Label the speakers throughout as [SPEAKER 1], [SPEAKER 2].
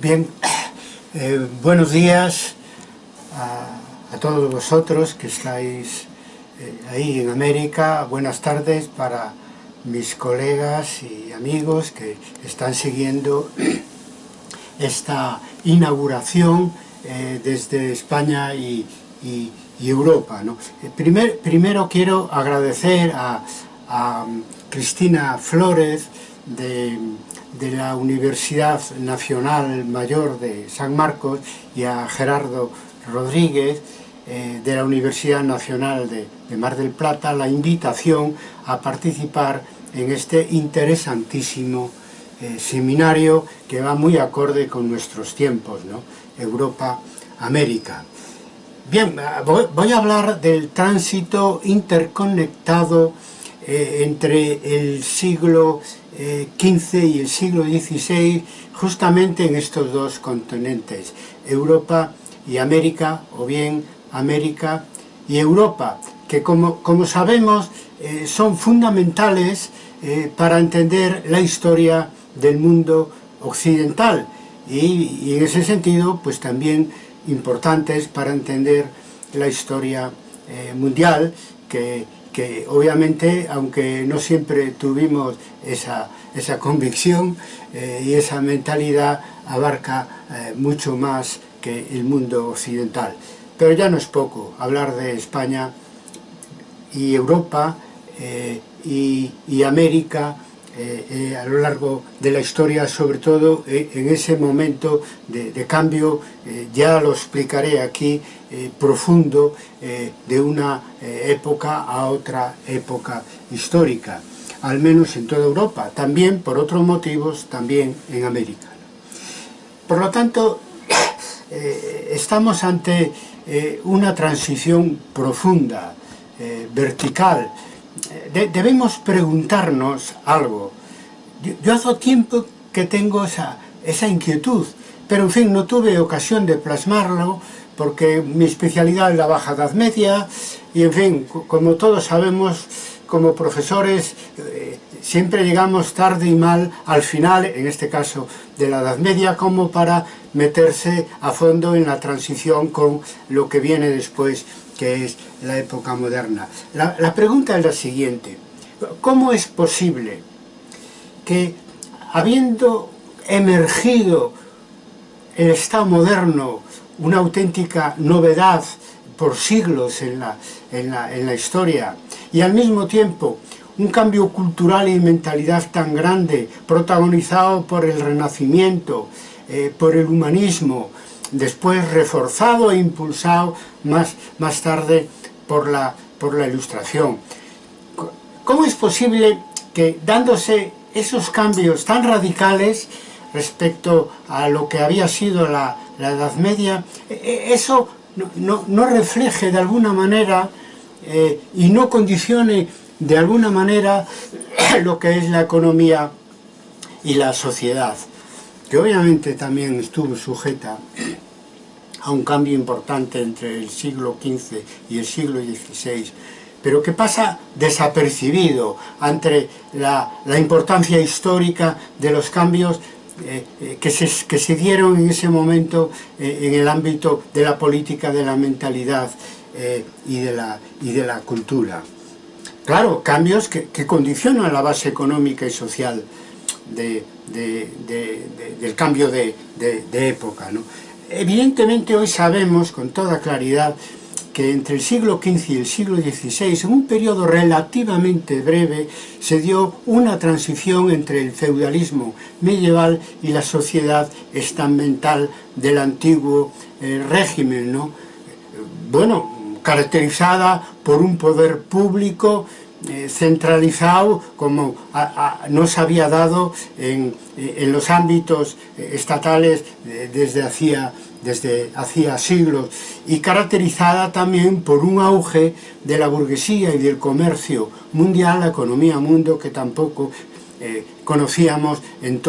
[SPEAKER 1] Bien, eh, buenos días a, todos vosotros que estáis eh, ahí en América, buenas tardes para mis colegas y amigos que están siguiendo esta inauguración eh, desde España y, Europa. primer, primero quiero agradecer a, a Cristina Flores de, de, la Universidad Nacional Mayor de San Marcos y a Gerardo Rodríguez eh, de la Universidad Nacional de, de, Mar del Plata la invitación a participar en este interesantísimo eh, seminario que va muy acorde con nuestros tiempos, ¿no? Europa-América. Bien, voy a hablar del tránsito interconectado eh, entre el siglo eh, y el siglo XVI, justamente en estos dos continentes, Europa y América, o bien América y Europa, que como, como sabemos eh, son fundamentales eh, para entender la historia del mundo occidental. Y, y en ese sentido pues también importantes para entender la historia eh, mundial que que obviamente, aunque no siempre tuvimos esa, esa convicción eh, y esa mentalidad abarca eh, mucho más que el mundo occidental. Pero ya no es poco hablar de España y Europa eh, y, y América, eh, eh, a lo largo de la historia, sobre todo eh, en ese momento de, de cambio, eh, ya lo explicaré aquí, eh, profundo eh, de una eh, época a otra época histórica, al menos en toda Europa, también por otros motivos, también en América. Por lo tanto, eh, estamos ante eh, una transición profunda, vertical, Eh, de, debemos preguntarnos algo. Yo, yo hace tiempo que tengo esa, esa inquietud, pero en fin, no tuve ocasión de plasmarlo porque mi especialidad es la Baja Edad Media y en fin, como todos sabemos, como profesores eh, siempre llegamos tarde y mal al final, en este caso de la Edad Media, como para meterse a fondo en la transición con lo que viene después que es la época moderna. La, pregunta es la siguiente, ¿cómo es posible que habiendo emergido el Estado moderno, una auténtica novedad por siglos en la, en la, en la historia, y al mismo tiempo un cambio cultural y mentalidad tan grande, protagonizado por el Renacimiento, eh, por el humanismo, después reforzado e impulsado más, más tarde por la, por la ilustración. ¿Cómo es posible que dándose esos cambios tan radicales respecto a lo que había sido la, la Edad Media, e, e, eso no, no, no, refleje de alguna manera eh, y no condicione de alguna manera lo que es la economía y la sociedad? que obviamente también estuvo sujeta a un cambio importante entre el siglo XV y el siglo XVI, pero que pasa desapercibido ante la, la importancia histórica de los cambios eh, eh, que, se, que, se, dieron en ese momento eh, en el ámbito de la política, de la mentalidad eh, y, de la, y de la cultura. Claro, cambios que, que condicionan la base económica y social de, de, de, del cambio de, época. ¿no? Evidentemente hoy sabemos con toda claridad que entre el siglo XV y el siglo XVI, en un periodo relativamente breve, se dio una transición entre el feudalismo medieval y la sociedad estamental del antiguo eh, régimen, ¿no? Bueno, caracterizada por un poder público eh, centralizado como a, a, nos había dado en, en los ámbitos eh, estatales eh, desde hacía desde hacía siglos y caracterizada también por un auge de la burguesía y del comercio mundial, la economía mundo que tampoco eh, conocíamos en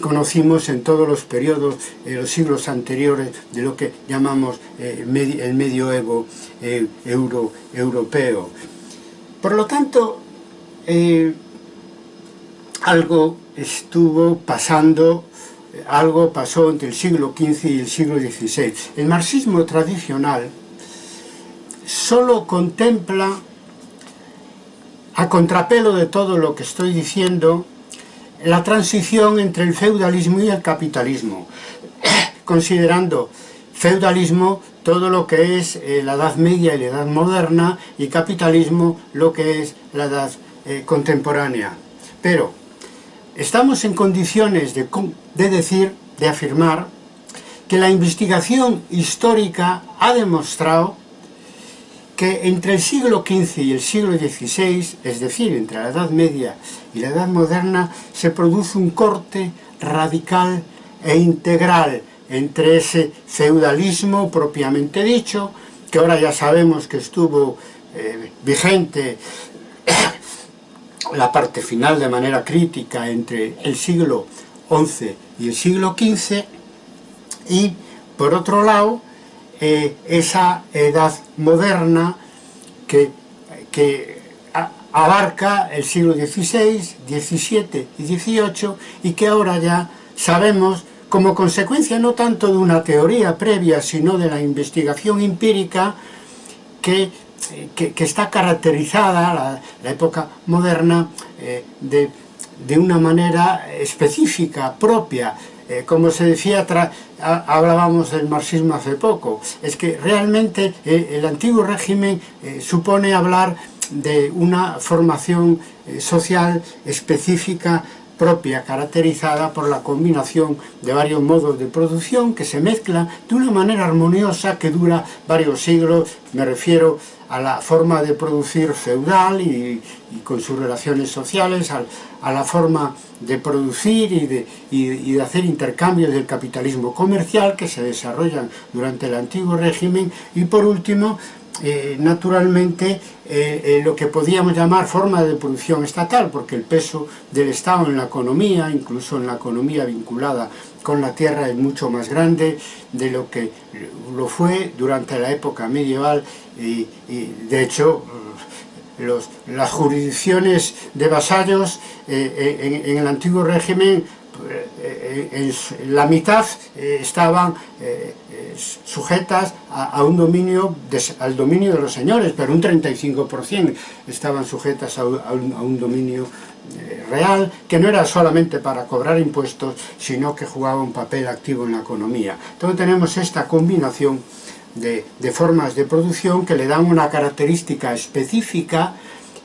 [SPEAKER 1] conocimos en todos los periodos, eh, los siglos anteriores de lo que llamamos eh, el medioevo eh, euro europeo. Por lo tanto, eh, algo estuvo pasando, eh, algo pasó entre el siglo XV y el siglo XVI. El marxismo tradicional solo contempla, a contrapelo de todo lo que estoy diciendo, la transición entre el feudalismo y el capitalismo, considerando feudalismo todo lo que es eh, la Edad Media y la Edad Moderna y capitalismo lo que es la Edad eh, Contemporánea. Pero estamos en condiciones de, de decir, de afirmar, que la investigación histórica ha demostrado que entre el siglo XV y el siglo XVI, es decir, entre la Edad Media y la Edad Moderna, se produce un corte radical e integral entre ese feudalismo propiamente dicho, que ahora ya sabemos que estuvo eh, vigente la parte final de manera crítica entre el siglo XI y el siglo XV, y por otro lado, eh, esa edad moderna que, que abarca el siglo XVI, XVII y XVIII y que ahora ya sabemos como consecuencia no tanto de una teoría previa, sino de la investigación empírica que, eh, que, que está caracterizada, la, la época moderna, eh, de, de, una manera específica, propia. Eh, como se decía, tra, a, hablábamos del marxismo hace poco, es que realmente eh, el antiguo régimen eh, supone hablar de una formación eh, social específica propia caracterizada por la combinación de varios modos de producción que se mezclan de una manera armoniosa que dura varios siglos, me refiero a la forma de producir feudal y, y con sus relaciones sociales, a, a, la forma de producir y de, y, y de hacer intercambios del capitalismo comercial que se desarrollan durante el antiguo régimen. Y por último, eh, naturalmente, eh, eh, lo que podíamos llamar forma de producción estatal, porque el peso del Estado en la economía, incluso en la economía vinculada con la tierra, es mucho más grande de lo que lo fue durante la época medieval. Y, y de hecho los, las jurisdicciones de vasallos eh, eh en, en, el antiguo régimen Eh, eh, la mitad eh, estaban sujetas a, un dominio al dominio de los señores, pero un 35% estaban sujetas a un, dominio real, que no era solamente para cobrar impuestos, sino que jugaba un papel activo en la economía. Entonces tenemos esta combinación de, de formas de producción que le dan una característica específica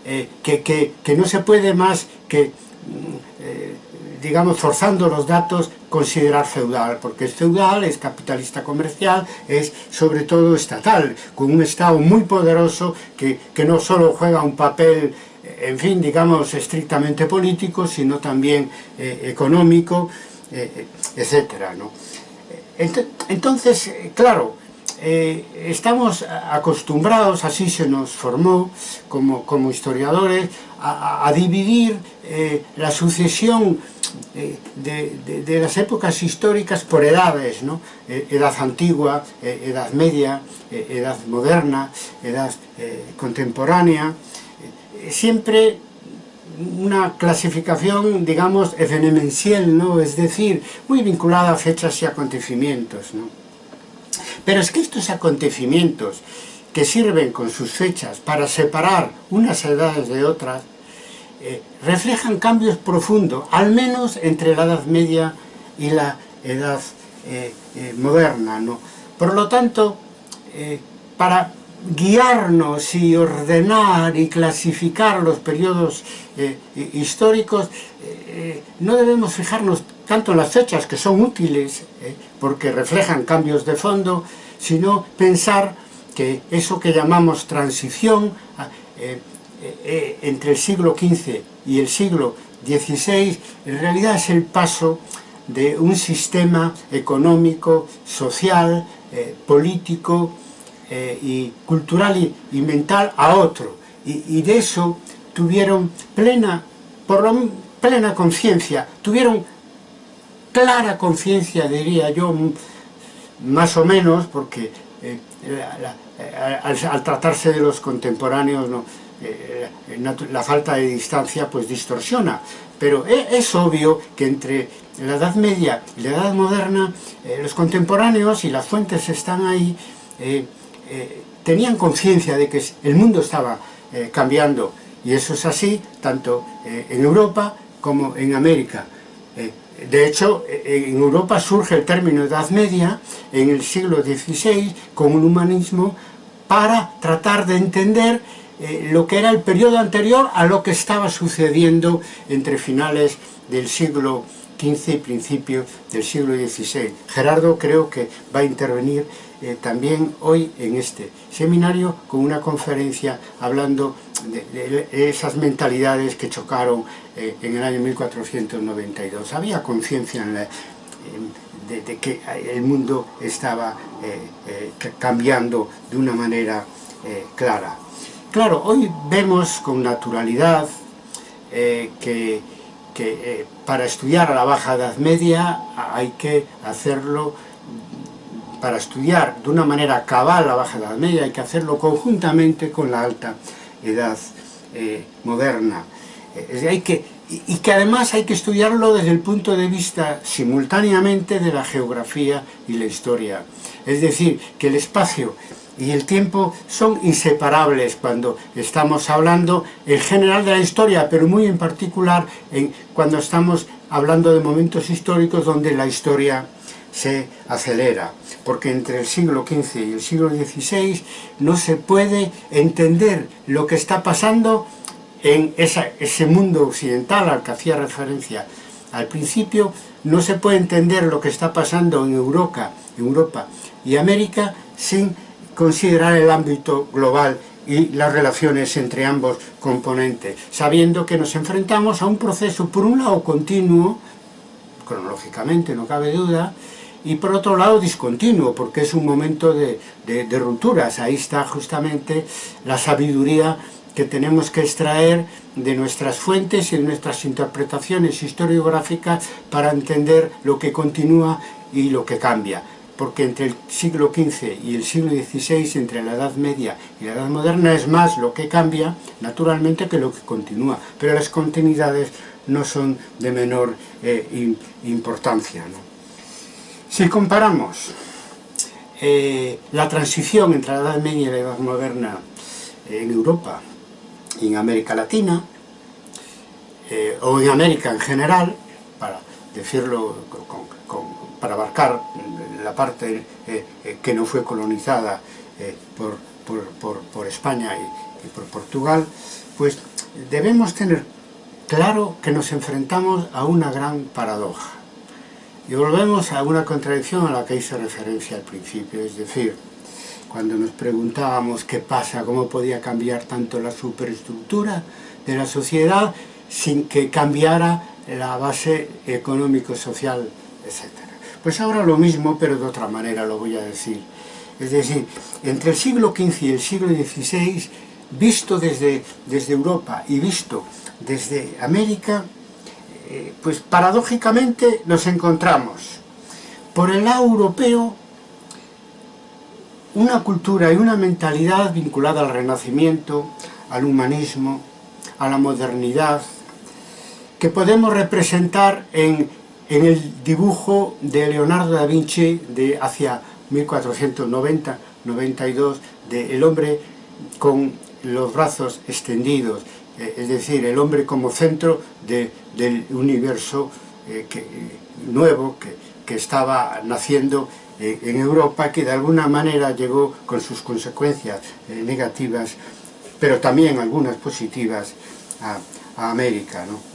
[SPEAKER 1] eh, que, que, que, no se puede más que... Mm, eh, digamos, forzando los datos, considerar feudal, porque es feudal, es capitalista comercial, es sobre todo estatal, con un Estado muy poderoso que, que no solo juega un papel eh, en fin, digamos, estrictamente político, sino también eh, económico, eh, eh etcétera, ¿no? Eh, entonces, claro, eh, estamos acostumbrados, así se nos formou como, como historiadores, a, a dividir eh, la sucesión eh, de, de, de las épocas históricas por edades, ¿no? Eh, edad antigua, eh, edad media, eh, edad moderna, edad eh, contemporánea, eh, siempre una clasificación, digamos, evenemencial, ¿no? es decir, muy vinculada a fechas y acontecimientos. ¿no? Pero es que estos acontecimientos que sirven con sus fechas para separar unas edades de otras, eh, reflejan cambios profundos, al menos entre la Edad Media y la Edad eh, eh, Moderna. ¿no? Por lo tanto, eh, para guiarnos y ordenar y clasificar los periodos eh, históricos, eh, no debemos fijarnos tanto las fechas que son útiles eh, porque reflejan cambios de fondo, sino pensar que eso que llamamos transición ah, eh, eh, entre el siglo XV y el siglo XVI en realidad es el paso de un sistema económico, social, político y cultural y, mental a otro. Y, de eso tuvieron plena, plena conciencia, tuvieron clara conciencia, diría yo, más o menos, porque eh, eh, al, tratarse de los contemporáneos, eh, la falta de distancia pues distorsiona, pero e, es, obvio que entre la Edad Media y la Edad Moderna, los contemporáneos y las fuentes están ahí, tenían conciencia de que el mundo estaba cambiando, y eso es así tanto en Europa como en América. De hecho, en Europa surge el término Edad Media en el siglo XVI con un humanismo para tratar de entender eh, lo que era el periodo anterior a lo que estaba sucediendo entre finales del siglo XV y principios del siglo XVI. Gerardo creo que va a intervenir eh, también hoy en este seminario con una conferencia hablando de, esas mentalidades que chocaron eh, en el año 1492. Había conciencia de, que el mundo estaba cambiando de una manera clara. Claro, hoy vemos con naturalidad eh, que, eh, para estudiar a la Baja Edad Media hay que hacerlo, para estudiar de una manera cabal la Baja Edad Media hay que hacerlo conjuntamente con la Alta Edad eh, Moderna. hay que, y que además hay que estudiarlo desde el punto de vista simultáneamente de la geografía y la historia. Es decir, que el espacio y el tiempo son inseparables cuando estamos hablando en general de la historia, pero muy en particular en, cuando estamos hablando de momentos históricos donde la historia se acelera, porque entre el siglo XV y el siglo XVI no se puede entender lo que está pasando en ese mundo occidental al que hacía referencia. Al principio, no se puede entender lo que está pasando en Europa, Europa y América sin considerar el ámbito global y las relaciones entre ambos componentes, sabiendo que nos enfrentamos a un proceso, por un lado continuo, cronológicamente no cabe duda, y por otro lado discontinuo, porque es un momento de, de, rupturas, ahí está justamente la sabiduría que tenemos que extraer de nuestras fuentes y de nuestras interpretaciones historiográficas para entender lo que continúa y lo que cambia porque entre el siglo XV y el siglo XVI, entre la Edad Media y la Edad Moderna, es más lo que cambia, naturalmente, que lo que continúa. Pero las continuidades no son de menor eh, importancia. Si comparamos eh, la transición entre la Edad Media y la Edad Moderna en Europa y en América Latina, eh, o en América en general, para decirlo para abarcar la parte eh, eh, que no fue colonizada eh, por, España y, por Portugal, pues debemos tener claro que nos enfrentamos a una gran paradoja. Y volvemos a una contradicción a la que hice referencia al principio, es decir, cuando nos preguntábamos qué pasa, cómo podía cambiar tanto la superestructura de la sociedad sin que cambiara la base económico-social, etc. Pues ahora lo mismo, pero de otra manera lo voy a decir. Es decir, entre el siglo XV y el siglo XVI, visto desde, desde Europa y visto desde América, pues paradójicamente nos encontramos por el lado europeo una cultura y una mentalidad vinculada al renacimiento, al humanismo, a la modernidad, que podemos representar en en el dibujo de Leonardo da Vinci de hacia 1490-92 de el hombre con los brazos extendidos, eh, es decir, el hombre como centro del universo eh, nuevo que, estaba naciendo eh, en Europa, que de alguna manera llegó con sus consecuencias negativas, pero también algunas positivas a, a América. ¿no?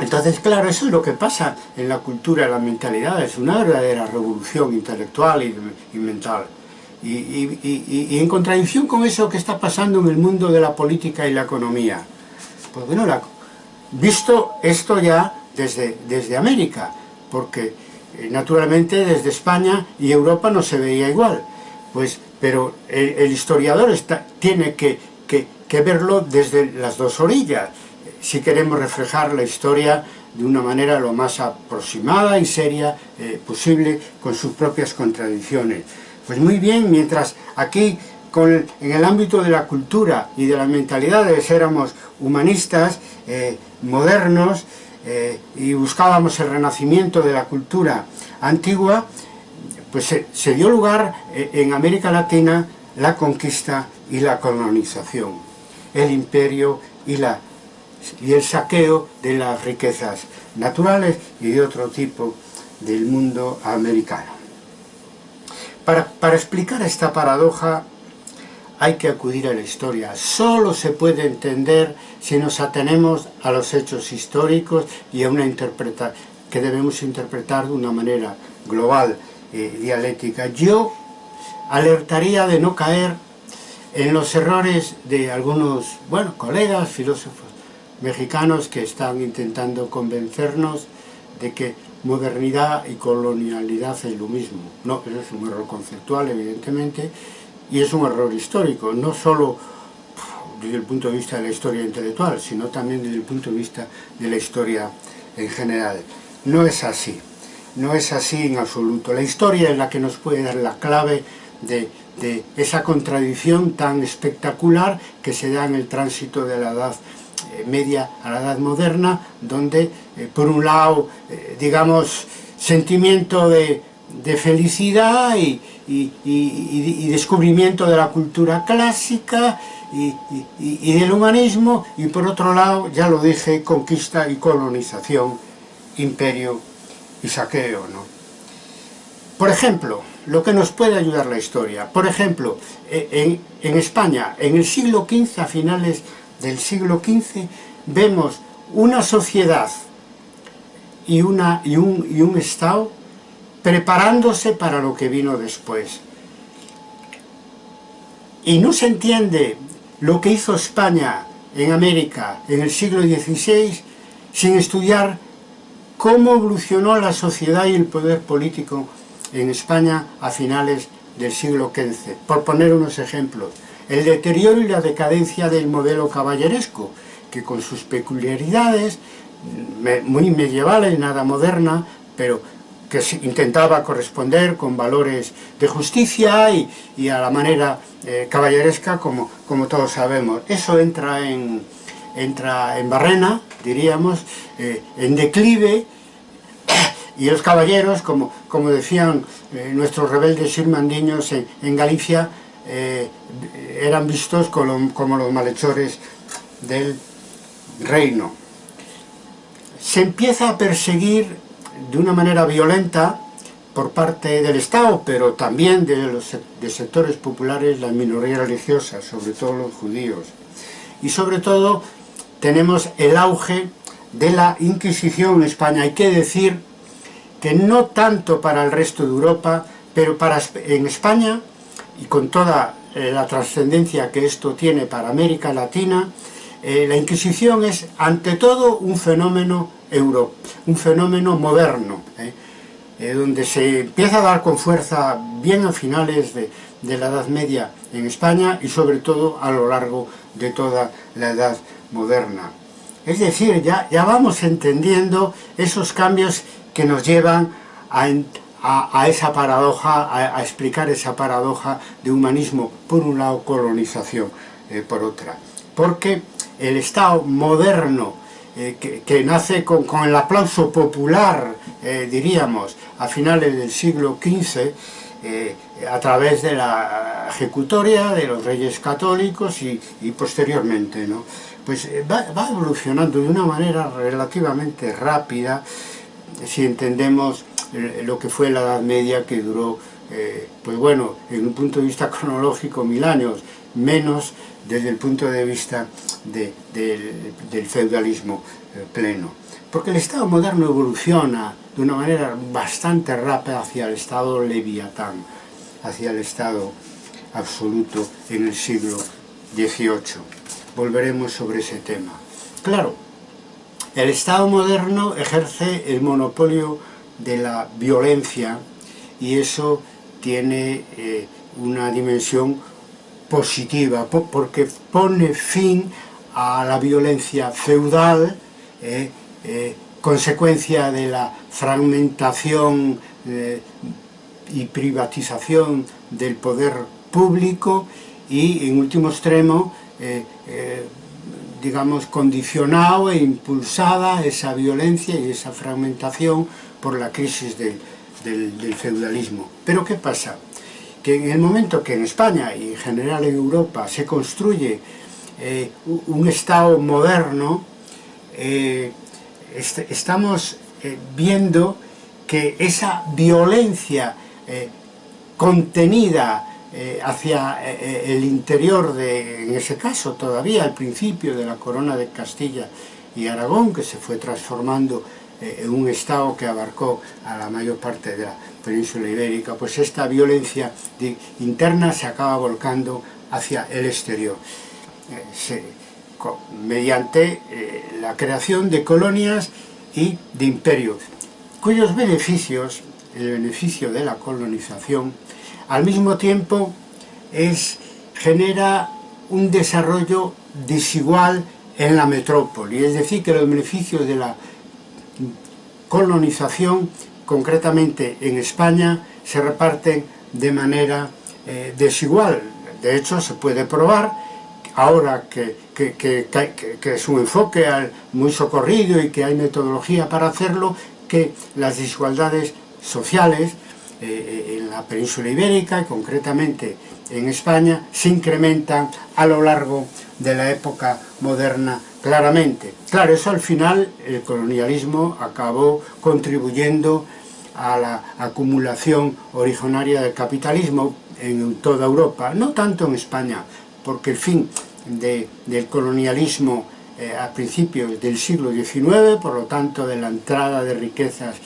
[SPEAKER 1] Entonces, claro, eso es lo que pasa en la cultura, en la mentalidad, es una verdadera revolución intelectual y, mental. Y, en contradicción con eso que está pasando en el mundo de la política y la economía. Pues bueno, visto esto ya desde, desde América, porque eh, naturalmente desde España y Europa no se veía igual, pues, pero el, el historiador está, tiene que, que, que verlo desde las dos orillas, si queremos reflejar la historia de una manera lo más aproximada y seria eh, posible con sus propias contradicciones. Pues muy bien, mientras aquí en el ámbito de la cultura y de las mentalidades éramos humanistas, eh, modernos, eh, y buscábamos el renacimiento de la cultura antigua, pues se, dio lugar eh, en América Latina la conquista y la colonización, el imperio y, el saqueo de las riquezas naturales y de otro tipo del mundo americano. Para explicar esta paradoja hay que acudir a la historia. Solo se puede entender si nos atenemos a los hechos históricos y a una interpretación que debemos interpretar de una manera global, eh, dialéctica. Yo alertaría de no caer en los errores de algunos, bueno, colegas, filósofos mexicanos que están intentando convencernos de que modernidad y colonialidad es lo mismo. No, eso es un error conceptual, evidentemente, y es un error histórico, no solo desde el punto de vista de la historia intelectual, sino también desde el punto de vista de la historia en general. No es así, no es así en absoluto. La historia es la que nos puede dar la clave de, de esa contradicción tan espectacular que se da en el tránsito de la edad eh, media a la edad moderna, donde eh, por un lado, eh, digamos, sentimiento de, de felicidad y, y, descubrimiento de la cultura clásica y, del humanismo, y por otro lado, ya lo dije, conquista y colonización, imperio y saqueo. ¿no? Por ejemplo, lo que nos puede ayudar la historia, por ejemplo, e, en, en España, en el siglo XV, a finales del siglo XV, vemos una sociedad y, una, y, un, y un Estado preparándose para lo que vino después. Y no se entiende lo que hizo España en América en el siglo XVI sin estudiar cómo evolucionó la sociedad y el poder político en España a finales del siglo XV. Por poner unos ejemplos, el deterioro y la decadencia del modelo caballeresco, que con sus peculiaridades, muy medievales, nada moderna, pero que intentaba corresponder con valores de justicia y, a la manera eh, caballeresca, como, todos sabemos. Eso entra en, entra en barrena, diríamos, eh, en declive, y los caballeros, como, como decían eh, nuestros rebeldes irmandiños en, Galicia, eran vistos como los malhechores del reino. Se empieza a perseguir de una manera violenta por parte del Estado, pero también de los de sectores populares, las minorías religiosas, sobre todo los judíos. Y sobre todo tenemos el auge de la Inquisición en España. Hay que decir que no tanto para el resto de Europa, pero para en España, y con toda eh, la trascendencia que esto tiene para América Latina, eh, la Inquisición es ante todo un fenómeno euro, un fenómeno moderno, ¿eh? Eh, donde se empieza a dar con fuerza bien a finales de, la Edad Media en España y sobre todo a lo largo de toda la Edad Moderna. Es decir, ya, vamos entendiendo esos cambios que nos llevan a, esa paradoja, a, a, explicar esa paradoja de humanismo por un lado, colonización por otra. Porque el Estado moderno eh, que, nace con, el aplauso popular, eh, diríamos, a finales del siglo XV, eh, a través de la ejecutoria de los reyes católicos y, posteriormente, ¿no? Pues va, va, evolucionando de una manera relativamente rápida, si entendemos lo que fue la Edad Media que duró, pues bueno, en un punto de vista cronológico mil años, menos desde el punto de vista de, de, del feudalismo eh, pleno. Porque el Estado moderno evoluciona de una manera bastante rápida hacia el Estado leviatán, hacia el Estado absoluto en el siglo XVIII. Volveremos sobre ese tema. Claro, el Estado moderno ejerce el monopolio de la violencia y eso tiene eh, una dimensión positiva, porque pone fin a la violencia feudal, eh, eh, consecuencia de la fragmentación eh, y privatización del poder público y, en último extremo, digamos, condicionado e impulsada esa violencia y esa fragmentación por la crisis del, del, feudalismo. Pero ¿qué pasa? que en el momento que en España y en general en Europa se construye eh, un Estado moderno, eh, est estamos eh, viendo que esa violencia eh, contenida eh, hacia eh, el interior de, en ese caso todavía al principio de la corona de Castilla y Aragón, que se fue transformando eh, en un Estado que abarcó a la mayor parte de la, península ibérica, pues esta violencia interna se acaba volcando hacia el exterior, mediante la creación de colonias y de imperios cuyos beneficios, el beneficio de la colonización, al mismo tiempo es, genera un desarrollo desigual en la metrópoli, es decir, que los beneficios de la colonización, concretamente en España, se reparten de manera eh, desigual. De hecho, se puede probar, ahora que, que, es un enfoque muy socorrido y que hay metodología para hacerlo, que las desigualdades sociales eh, eh, en la península ibérica y concretamente en España se incrementan a lo largo de la época moderna claramente. Claro, eso al final el colonialismo acabó contribuyendo a la acumulación originaria del capitalismo en toda Europa, no tanto en España, porque el fin de, del colonialismo eh, a principios del siglo XIX, por lo tanto de la entrada de riquezas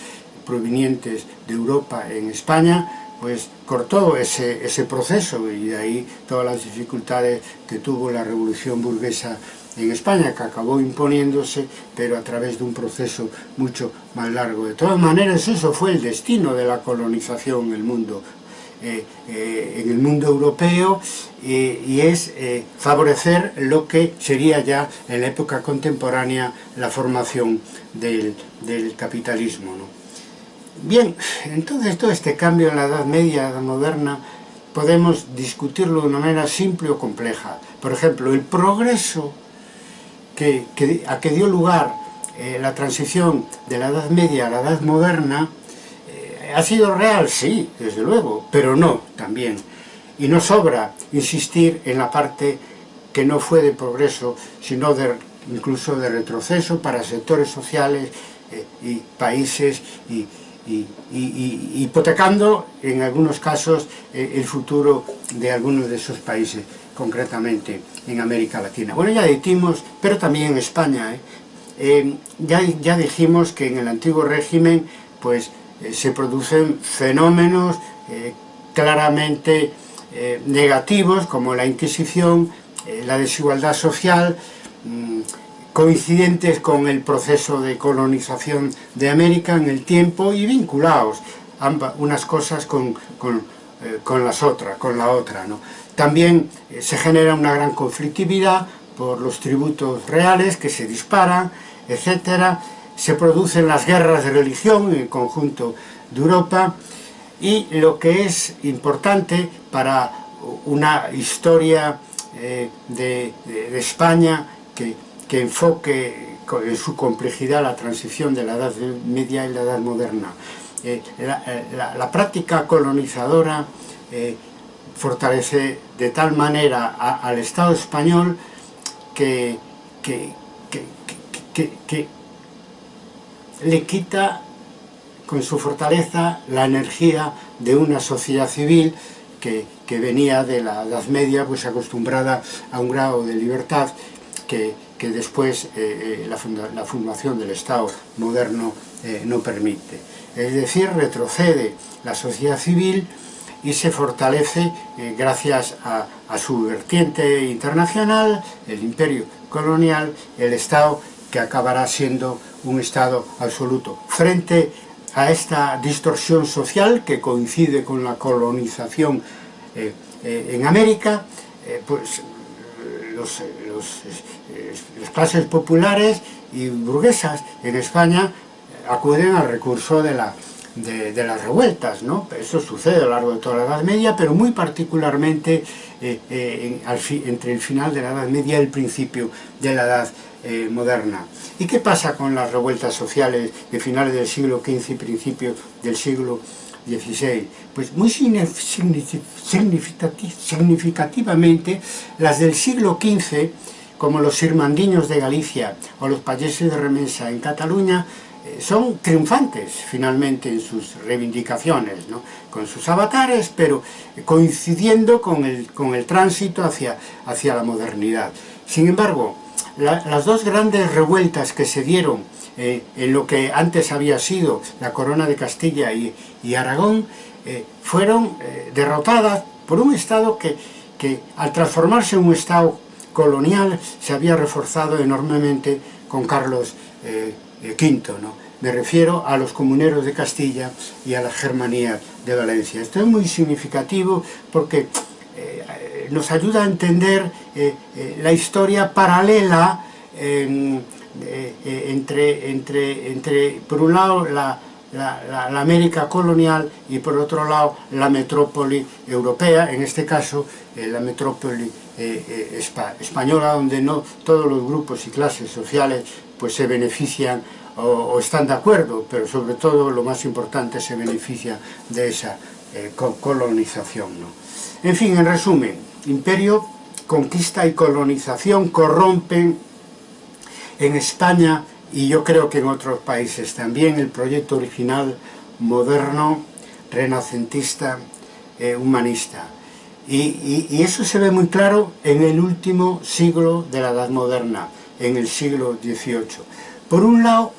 [SPEAKER 1] provenientes de Europa en España, pues cortó ese, ese proceso y de ahí todas las dificultades que tuvo la revolución burguesa en España que acabou imponiéndose pero a través dun proceso mucho máis largo. De todas maneras, eso fue el destino de la colonización en el mundo eh, eh, en el mundo europeo eh, y es favorecer lo que sería ya en la época contemporánea la formación del, del capitalismo. ¿no? Bien, entonces todo este cambio en la Edad Media, Edad Moderna, podemos discutirlo de una manera simple o compleja. Por ejemplo, el progreso que, que, a que dio lugar eh, la transición de la Edad Media a la Edad Moderna eh, ha sido real, sí, desde luego, pero no también. Y no sobra insistir en la parte que no fue de progreso, sino de, incluso de retroceso para sectores sociales eh, y países y, y, y, y, hipotecando en algunos casos eh, el futuro de algunos de esos países. Concretamente en América Latina. Bueno, ya dijimos, pero también en España, ¿eh? ya, ya dijimos que en el antiguo régimen, pues eh, se producen fenómenos eh, claramente eh, negativos como la Inquisición, la desigualdad social, mm, coincidentes con el proceso de colonización de América en el tiempo y vinculados ambas, unas cosas con, con, las otras, con la otra. ¿no? También eh, se genera una gran conflictividad por los tributos reales que se disparan, etc. Se producen las guerras de religión en el conjunto de Europa y lo que es importante para una historia eh, de, de, de, España que, que enfoque en su complejidad la transición de la Edad Media y la Edad Moderna. Eh, la, eh, la, la, práctica colonizadora eh, fortalece de tal manera a, al Estado español que, que, que, que, le quita con su fortaleza la energía de una sociedad civil que, venía de la Edad Media pues acostumbrada a un grado de libertad que, después eh, eh, la, funda, la, formación del Estado moderno eh, no permite. Es decir, retrocede la sociedad civil y se fortalece eh, gracias a, a, su vertiente internacional, el imperio colonial, el Estado que acabará siendo un Estado absoluto. Frente a esta distorsión social que coincide con la colonización eh, eh, en América, eh, pues los, los, las clases populares y burguesas en España acuden al recurso de la de, de, las revueltas, ¿no? Eso sucede a lo largo de toda la Edad Media, pero muy particularmente eh, eh, en, al fi, entre el final de la Edad Media y el principio de la Edad eh, Moderna. ¿Y qué pasa con las revueltas sociales de finales del siglo XV y principios del siglo XVI? Pues muy significativamente las del siglo XV, como los irmandiños de Galicia o los payeses de Remensa en Cataluña, son triunfantes finalmente en sus reivindicaciones, con sus avatares, pero coincidiendo con el, con el tránsito hacia, hacia la modernidad. Sin embargo, las dos grandes revueltas que se dieron eh, en lo que antes había sido la corona de Castilla y, Aragón eh, fueron derrotadas por un Estado que, que al transformarse en un Estado colonial se había reforzado enormemente con Carlos V, ¿no? me refiero a los comuneros de Castilla y a la Germanía de Valencia. Esto es muy significativo porque eh, nos ayuda a entender eh, eh, la historia paralela entre, entre, entre, por un lado, la, la, América colonial y por otro lado la metrópoli europea, en este caso la metrópoli española, donde no todos los grupos y clases sociales pues, se benefician o, están de acuerdo, pero sobre todo lo más importante se beneficia de esa eh, colonización. En fin, en resumen, imperio, conquista y colonización corrompen en España y yo creo que en otros países también el proyecto original moderno, renacentista, eh, humanista. Y, eso se ve muy claro en el último siglo de la Edad Moderna, en el siglo XVIII. Por un lado,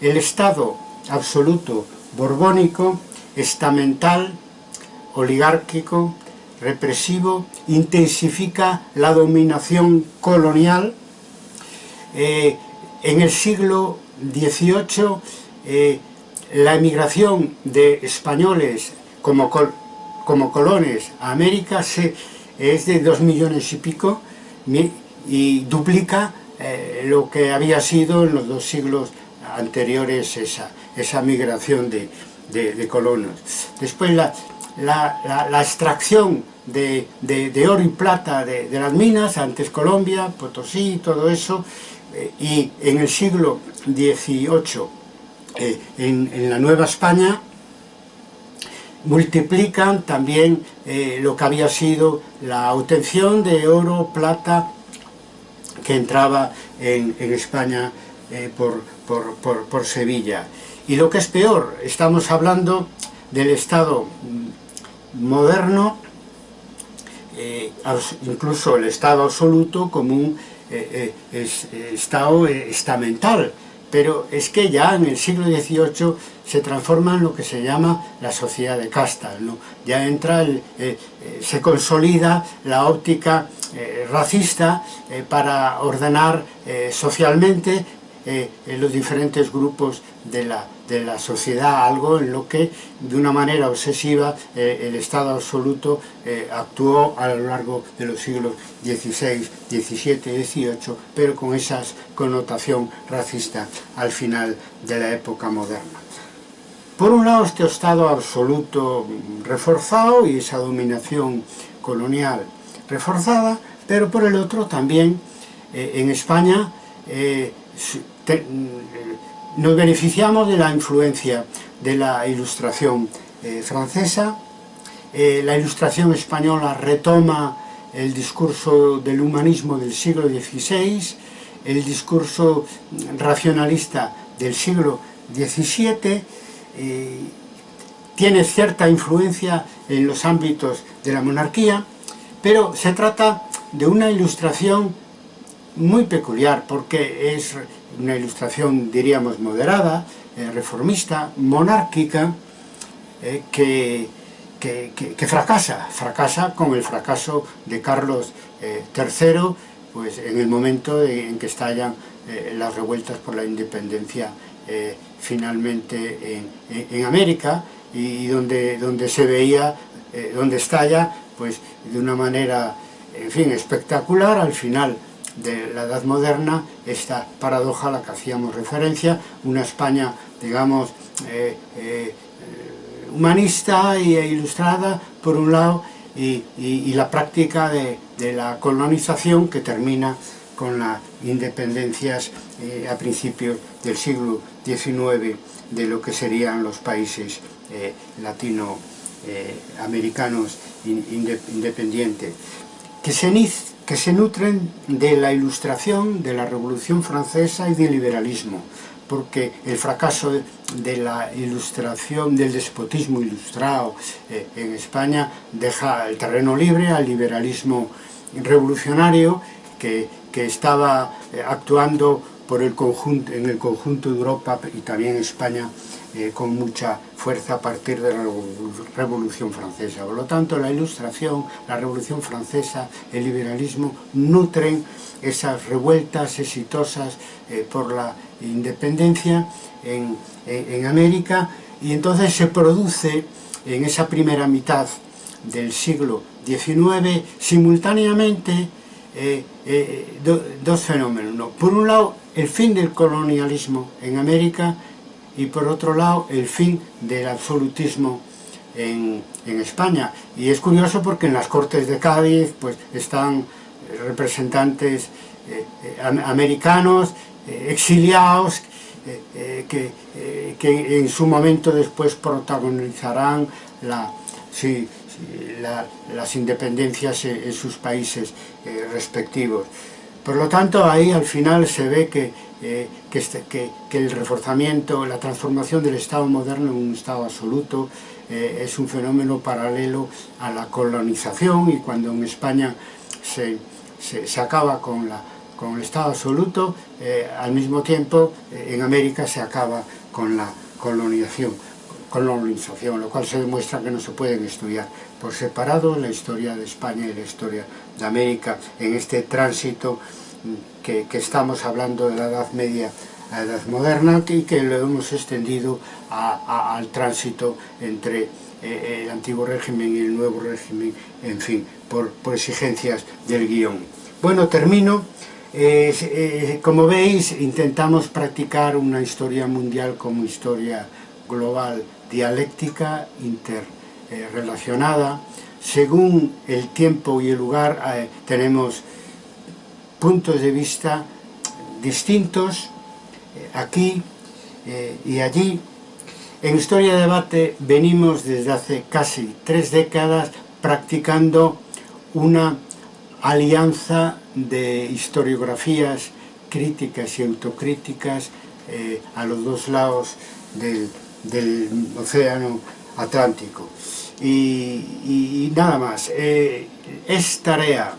[SPEAKER 1] el Estado absoluto borbónico, estamental, oligárquico, represivo, intensifica la dominación colonial. Eh, en el siglo XVIII, eh, la emigración de españoles como, col como colones a América se, es de dos millones y pico y duplica eh, lo que había sido en los dos siglos anteriores esa, esa migración de, de, colonos. Después la, la, extracción de, de, oro y plata de, las minas, antes Colombia, Potosí, todo eso, eh, y en el siglo XVIII, eh, en, la Nueva España, multiplican también eh, lo que había sido la obtención de oro, plata, que entraba en, en España eh, por, por, por, por, Sevilla. Y lo que es peor, estamos hablando del Estado mm, moderno, eh, incluso el Estado absoluto como un eh, eh es, eh, Estado eh, estamental, pero es que ya en el siglo XVIII se transforma en lo que se llama la sociedad de castas, ¿no? ya entra, el, eh, eh se consolida la óptica eh, racista eh, para ordenar eh, socialmente eh, en los diferentes grupos de la, de la, sociedad, algo en lo que de una manera obsesiva eh, el Estado absoluto eh, actuó a lo largo de los siglos XVI, XVII, XVIII, pero con esa connotación racista al final de la época moderna. Por un lado, este Estado absoluto reforzado y esa dominación colonial reforzada, pero por el otro también eh, en España eh, te, nos beneficiamos de la influencia de la ilustración eh, francesa, eh, la ilustración española retoma el discurso del humanismo del siglo XVI, el discurso racionalista del siglo XVII, eh, tiene cierta influencia en los ámbitos de la monarquía, pero se trata de una ilustración muy peculiar porque es una ilustración, diríamos, moderada, eh, reformista, monárquica, eh, que, que, que, que, fracasa, fracasa con el fracaso de Carlos eh, III, pues en el momento en que estallan eh, las revueltas por la independencia eh, finalmente en, en, en, América, y donde, donde se veía, donde estalla, pues de una manera, en fin, espectacular, al final de la Edad Moderna, esta paradoja a la que hacíamos referencia, una España, digamos, eh, eh, humanista e ilustrada, por un lado, y, la práctica de, de, la colonización que termina con las independencias eh, a principios del siglo XIX de lo que serían los países eh, latinoamericanos eh, independientes, que se, que se nutren de la ilustración, de la Revolución Francesa y del liberalismo, porque el fracaso de la ilustración, del despotismo ilustrado eh, en España, deja el terreno libre al liberalismo revolucionario que, que estaba eh, actuando por el conjunto, en el conjunto de Europa y también España eh, con mucha fuerza a partir de la Revolución Francesa. Por lo tanto, la Ilustración, la Revolución Francesa, el liberalismo nutren esas revueltas exitosas eh, por la independencia en, en, en América y entonces se produce en esa primera mitad del siglo XIX simultáneamente eh, eh, do, dos fenómenos. Por un lado, el fin del colonialismo en América y por otro lado, el fin del absolutismo en, en España. Y es curioso porque en las Cortes de Cádiz pues, están representantes eh, eh americanos, eh, exiliados, eh, que, que, en su momento después protagonizarán la, sí, la, las independencias en sus países eh, respectivos. Por lo tanto, ahí al final se ve que, eh, que, este, que, que, el reforzamiento, la transformación del Estado moderno en un Estado absoluto eh, es un fenómeno paralelo a la colonización y cuando en España se, se, se acaba con, la, con el Estado absoluto, eh, al mismo tiempo eh, en América se acaba con la colonización, colonización, lo cual se demuestra que no se pueden estudiar por separado la historia de España y la historia de América en este tránsito que, que estamos hablando de la Edad Media a la Edad Moderna y que lo hemos extendido a, a, al tránsito entre eh, eh, el antiguo régimen y el nuevo régimen, en fin, por, por exigencias del guión. Bueno, termino. Eh, eh, como veis, intentamos practicar una historia mundial como historia global, dialéctica, interrelacionada. Según el tiempo y el lugar, eh, tenemos puntos de vista distintos eh, aquí eh, y allí. En Historia de Debate venimos desde hace casi tres décadas practicando una alianza de historiografías críticas y autocríticas eh, a los dos lados del océano Atlántico. Y, nada más, es tarea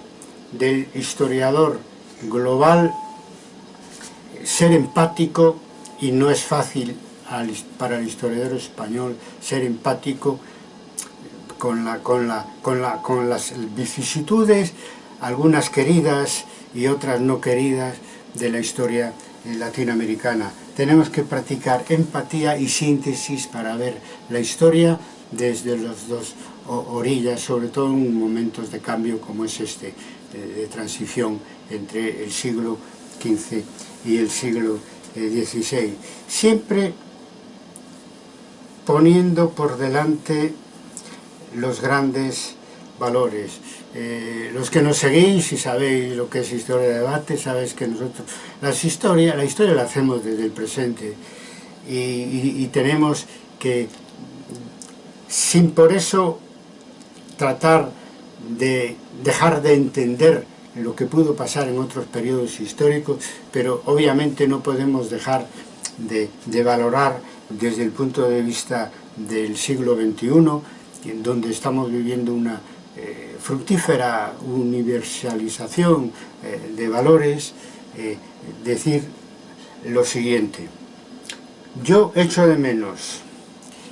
[SPEAKER 1] del historiador global ser empático y no es fácil para el historiador español ser empático con, la, con, la, con, la, con las vicisitudes, algunas queridas y otras no queridas de la historia latinoamericana. Tenemos que practicar empatía y síntesis para ver la historia desde las dos orillas, sobre todo en momentos de cambio como es este, de transición entre el siglo XV y el siglo XVI. Eh, Siempre poniendo por delante los grandes valores. Eh, los que nos seguís y sabéis lo que es historia de debate, sabéis que nosotros las historias, la historia la hacemos desde el presente y tenemos que, sin por eso tratar de dejar de entender lo que pudo pasar en otros periodos históricos, pero obviamente no podemos dejar de, valorar desde el punto de vista del siglo XXI, en donde estamos viviendo una eh, fructífera universalización eh, de valores, eh, decir lo siguiente. Yo echo de menos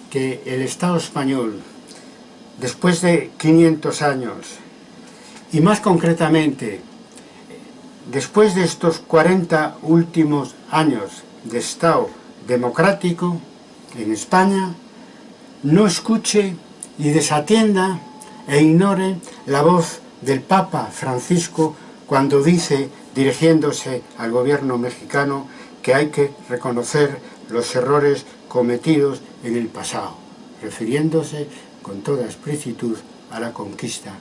[SPEAKER 1] que el Estado español, después de 500 años, y más concretamente, después de estos 40 últimos años de Estado democrático en España, no escuche y desatienda e ignore la voz del Papa Francisco cuando dice, dirigiéndose al gobierno mexicano, que hay que reconocer los errores cometidos en el pasado. refiriéndose con toda explicitud a la conquista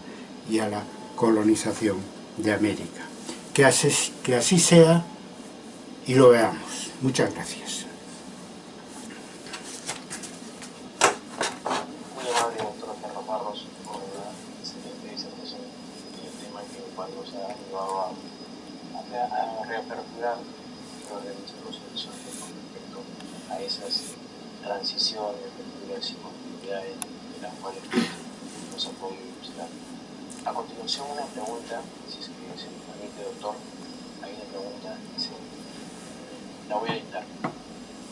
[SPEAKER 1] y a la colonización de América. Que así, sea y lo veamos. Muchas gracias.
[SPEAKER 2] Muy amable, doctor Carlos Barros, por la excelente disertación del tema que cuando se ha llevado a, a, a reaperturar los muchos procesos con respecto a esas transiciones, lecturas y continuidades de las cuales nos ha podido ilustrar. A continuación, una pregunta, si es que se me permite, doctor, hay una pregunta, dice, la voy a dictar.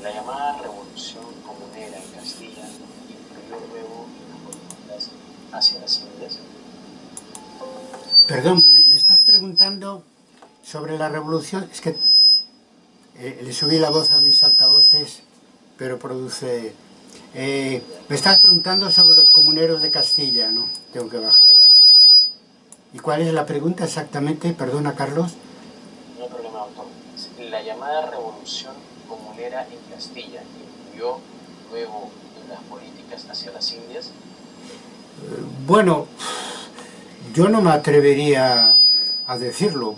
[SPEAKER 2] La llamada revolución comunera en Castilla influyó luego en las políticas hacia las Indias.
[SPEAKER 1] Perdón, me, me estás preguntando es que eh, le subí la voz a mis altavoces, pero produce... Eh, me estás preguntando sobre los comuneros de Castilla, ¿no? Tengo que bajarla. ¿Y cuál es la pregunta exactamente? Perdona, Carlos.
[SPEAKER 2] No hay problema, doctor. La llamada revolución comunera en Castilla influyó luego en las políticas hacia las Indias.
[SPEAKER 1] Bueno, yo no me atrevería a decirlo.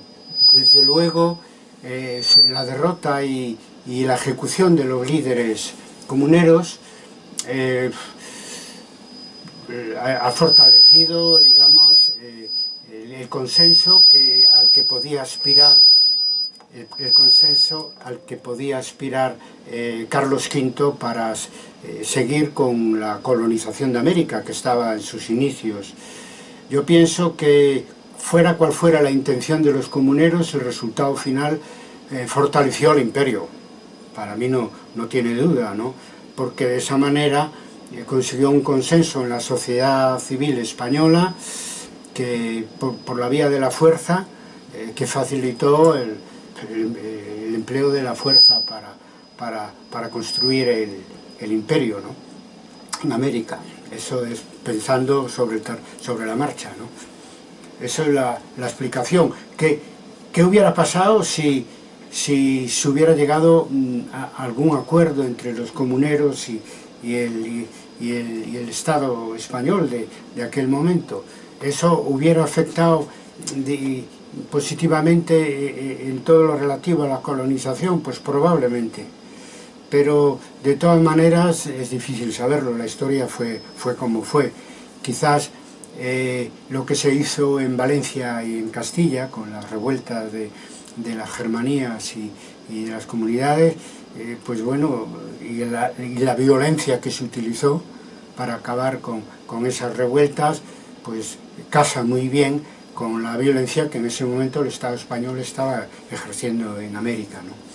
[SPEAKER 1] Desde luego, eh, la derrota y, la ejecución de los líderes comuneros eh, ha fortalecido, digamos, eh, el, consenso al que podía aspirar el, el consenso al que podía aspirar eh, Carlos V para eh, seguir con la colonización de América que estaba en sus inicios. Yo pienso que fuera cual fuera la intención de los comuneros, el resultado final eh, fortaleció al imperio. Para mí no, no tiene duda, ¿no? porque de esa manera eh, consiguió un consenso en la sociedad civil española que por, la vía de la fuerza eh, que facilitó el, el, el, empleo de la fuerza para, para, para construir el, el imperio ¿no? en América. Eso es pensando sobre, sobre la marcha. ¿no? Esa es la, la explicación. ¿Qué, ¿Qué, hubiera pasado si, si se hubiera llegado mm, a algún acuerdo entre los comuneros y, y, el, y, el, y el, Estado español de, de, aquel momento? Eso hubiera afectado mm, de, positivamente eh, eh, en todo lo relativo a la colonización, pues probablemente. Pero de todas maneras es difícil saberlo, la historia fue, fue como fue. Quizás eh, lo que se hizo en Valencia y en Castilla, con las revueltas de, de las germanías y, de las comunidades, eh, pues bueno, y la, y la, violencia que se utilizó para acabar con, con esas revueltas, pues casa muy bien con la violencia que en ese momento el Estado español estaba ejerciendo en América. ¿no?